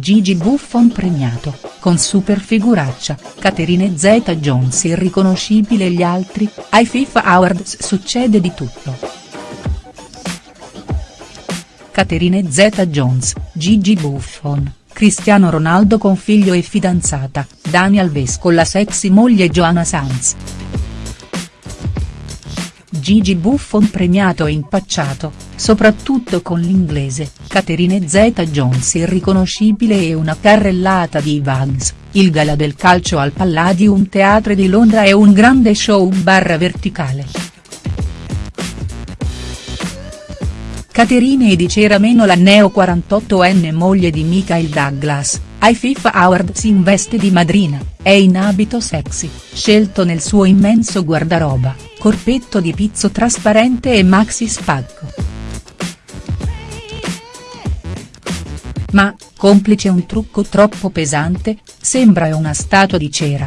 Gigi Buffon premiato, con super figuraccia, Caterine Zeta-Jones irriconoscibile e gli altri, ai FIFA Awards succede di tutto. Caterine Zeta-Jones, Gigi Buffon, Cristiano Ronaldo con figlio e fidanzata, Daniel Alves con la sexy moglie Joanna Sanz. Gigi Buffon premiato e impacciato, soprattutto con l'inglese, Caterine Zeta-Jones irriconoscibile e una carrellata di Vans, il gala del calcio al Palladium Theatre di Londra è un grande show barra verticale. Caterine di Cera meno la neo 48enne moglie di Michael Douglas, ai FIFA Awards in veste di madrina, è in abito sexy, scelto nel suo immenso guardaroba, corpetto di pizzo trasparente e maxi spacco. Ma, complice un trucco troppo pesante, sembra una statua di cera.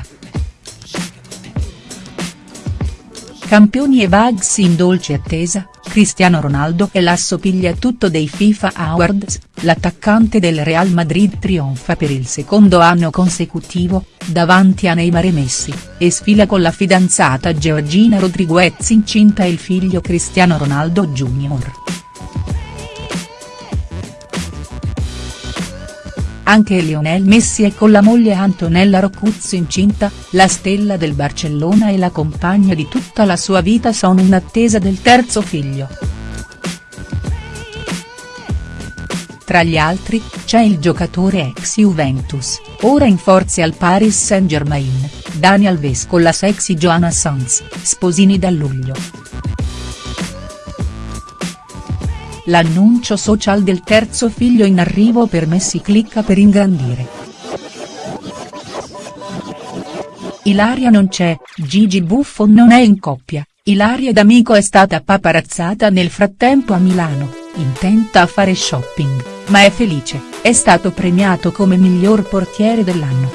Campioni e Bugs in dolce attesa, Cristiano Ronaldo e l'assopiglia-tutto dei FIFA Awards, l'attaccante del Real Madrid trionfa per il secondo anno consecutivo, davanti a Neymar e Messi, e sfila con la fidanzata Georgina Rodriguez incinta e il figlio Cristiano Ronaldo Jr. Anche Lionel Messi è con la moglie Antonella Rocuzzo incinta, la stella del Barcellona e la compagna di tutta la sua vita sono in attesa del terzo figlio. Tra gli altri, c'è il giocatore ex Juventus, ora in forze al Paris Saint-Germain, Daniel Alves con la sexy Joanna Sanz, sposini da luglio. L'annuncio social del terzo figlio in arrivo per Messi clicca per ingrandire. Ilaria non c'è, Gigi Buffon non è in coppia, Ilaria D'Amico è stata paparazzata nel frattempo a Milano, intenta a fare shopping, ma è felice, è stato premiato come miglior portiere dell'anno.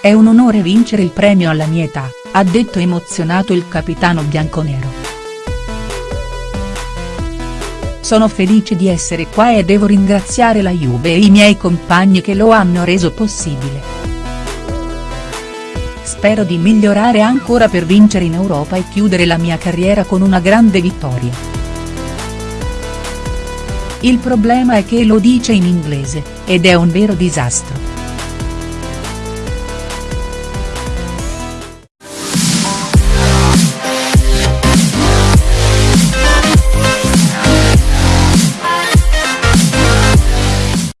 È un onore vincere il premio alla mia età, ha detto emozionato il capitano bianconero. Sono felice di essere qua e devo ringraziare la Juve e i miei compagni che lo hanno reso possibile. Spero di migliorare ancora per vincere in Europa e chiudere la mia carriera con una grande vittoria. Il problema è che lo dice in inglese, ed è un vero disastro.